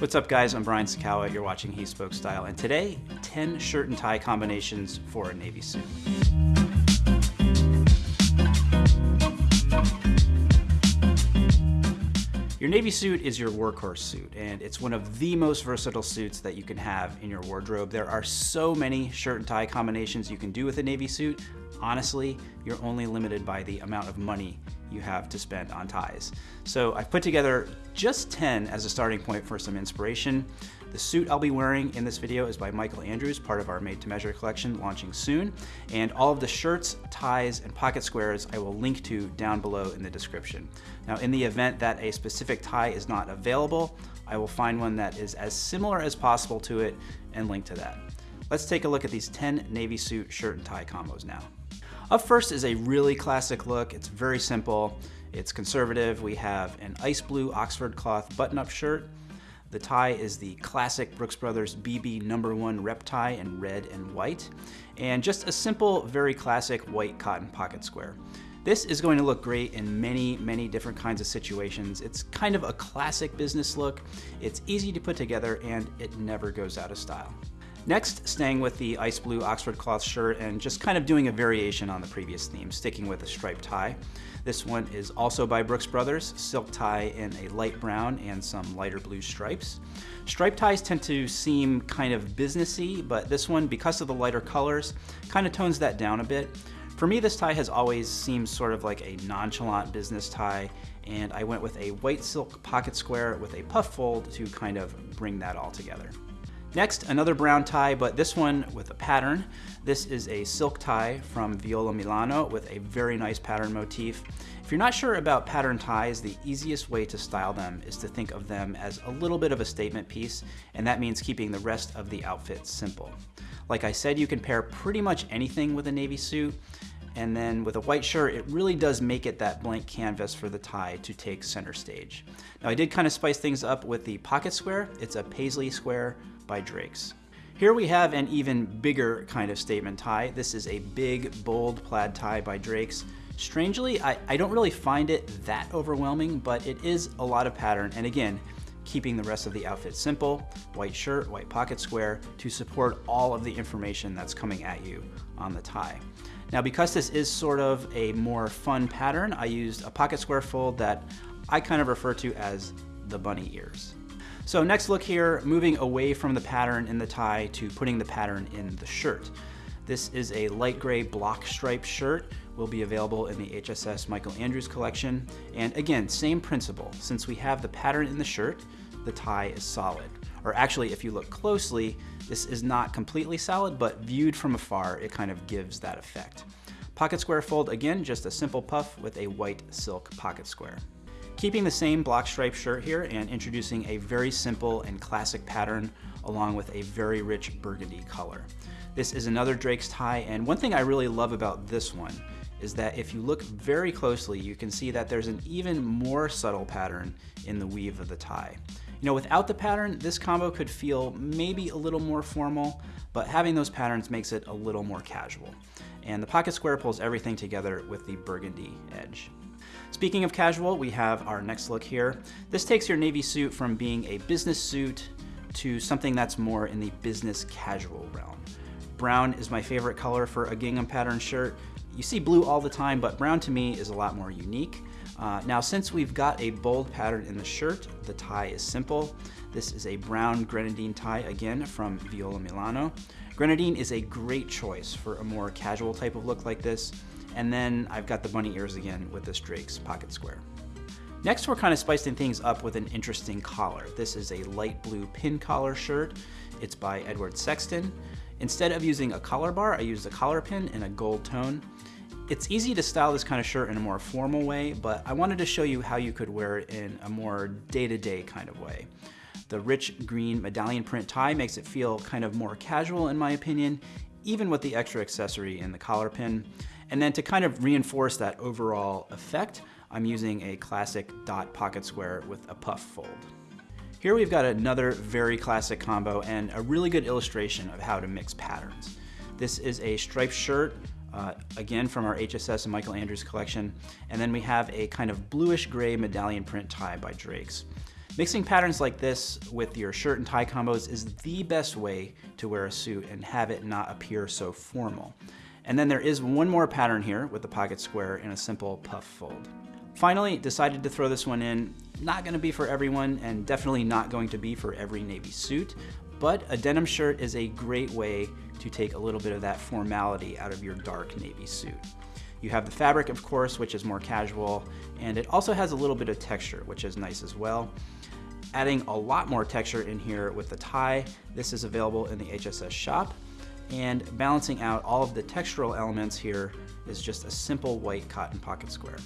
What's up guys, I'm Brian Sacawa, you're watching He Spoke Style, and today, 10 shirt and tie combinations for a Navy suit. Your Navy suit is your workhorse suit, and it's one of the most versatile suits that you can have in your wardrobe. There are so many shirt and tie combinations you can do with a Navy suit. Honestly, you're only limited by the amount of money you have to spend on ties. So I've put together just 10 as a starting point for some inspiration. The suit I'll be wearing in this video is by Michael Andrews, part of our Made to Measure collection launching soon. And all of the shirts, ties, and pocket squares I will link to down below in the description. Now in the event that a specific tie is not available, I will find one that is as similar as possible to it and link to that. Let's take a look at these 10 Navy suit shirt and tie combos now. Up first is a really classic look. It's very simple. It's conservative. We have an ice blue Oxford cloth button-up shirt. The tie is the classic Brooks Brothers BB number one rep tie in red and white. And just a simple, very classic white cotton pocket square. This is going to look great in many, many different kinds of situations. It's kind of a classic business look. It's easy to put together and it never goes out of style. Next, staying with the ice blue Oxford cloth shirt and just kind of doing a variation on the previous theme, sticking with a striped tie. This one is also by Brooks Brothers, silk tie in a light brown and some lighter blue stripes. Striped ties tend to seem kind of businessy, but this one, because of the lighter colors, kind of tones that down a bit. For me, this tie has always seemed sort of like a nonchalant business tie, and I went with a white silk pocket square with a puff fold to kind of bring that all together. Next, another brown tie, but this one with a pattern. This is a silk tie from Viola Milano with a very nice pattern motif. If you're not sure about pattern ties, the easiest way to style them is to think of them as a little bit of a statement piece, and that means keeping the rest of the outfit simple. Like I said, you can pair pretty much anything with a navy suit, and then with a white shirt, it really does make it that blank canvas for the tie to take center stage. Now I did kind of spice things up with the pocket square. It's a paisley square by Drake's. Here we have an even bigger kind of statement tie. This is a big, bold plaid tie by Drake's. Strangely, I, I don't really find it that overwhelming, but it is a lot of pattern. And again, keeping the rest of the outfit simple, white shirt, white pocket square, to support all of the information that's coming at you on the tie. Now because this is sort of a more fun pattern, I used a pocket square fold that I kind of refer to as the bunny ears. So next look here, moving away from the pattern in the tie to putting the pattern in the shirt. This is a light gray block stripe shirt, will be available in the HSS Michael Andrews collection. And again, same principle, since we have the pattern in the shirt, the tie is solid. Or actually, if you look closely, this is not completely solid, but viewed from afar, it kind of gives that effect. Pocket square fold, again, just a simple puff with a white silk pocket square. Keeping the same block stripe shirt here and introducing a very simple and classic pattern along with a very rich burgundy color. This is another Drake's tie, and one thing I really love about this one is that if you look very closely, you can see that there's an even more subtle pattern in the weave of the tie. You know, without the pattern, this combo could feel maybe a little more formal, but having those patterns makes it a little more casual. And the pocket square pulls everything together with the burgundy edge. Speaking of casual, we have our next look here. This takes your navy suit from being a business suit to something that's more in the business casual realm. Brown is my favorite color for a gingham pattern shirt. You see blue all the time, but brown to me is a lot more unique. Uh, now, since we've got a bold pattern in the shirt, the tie is simple. This is a brown grenadine tie, again, from Viola Milano. Grenadine is a great choice for a more casual type of look like this. And then I've got the bunny ears again with this Drake's pocket square. Next, we're kind of spicing things up with an interesting collar. This is a light blue pin collar shirt. It's by Edward Sexton. Instead of using a collar bar, I used a collar pin in a gold tone. It's easy to style this kind of shirt in a more formal way, but I wanted to show you how you could wear it in a more day-to-day -day kind of way. The rich green medallion print tie makes it feel kind of more casual in my opinion, even with the extra accessory in the collar pin. And then to kind of reinforce that overall effect, I'm using a classic dot pocket square with a puff fold. Here we've got another very classic combo and a really good illustration of how to mix patterns. This is a striped shirt uh, again from our HSS and Michael Andrews collection. And then we have a kind of bluish gray medallion print tie by Drake's. Mixing patterns like this with your shirt and tie combos is the best way to wear a suit and have it not appear so formal. And then there is one more pattern here with the pocket square in a simple puff fold. Finally, decided to throw this one in. Not gonna be for everyone and definitely not going to be for every Navy suit, but a denim shirt is a great way to take a little bit of that formality out of your dark Navy suit. You have the fabric, of course, which is more casual, and it also has a little bit of texture, which is nice as well. Adding a lot more texture in here with the tie. This is available in the HSS shop. And balancing out all of the textural elements here is just a simple white cotton pocket square.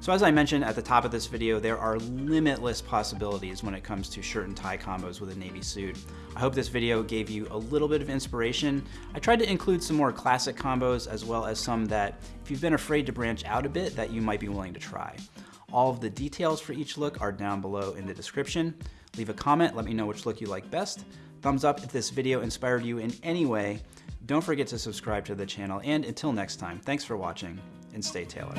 So as I mentioned at the top of this video, there are limitless possibilities when it comes to shirt and tie combos with a navy suit. I hope this video gave you a little bit of inspiration. I tried to include some more classic combos as well as some that, if you've been afraid to branch out a bit, that you might be willing to try. All of the details for each look are down below in the description. Leave a comment, let me know which look you like best. Thumbs up if this video inspired you in any way. Don't forget to subscribe to the channel, and until next time, thanks for watching, and stay tailored.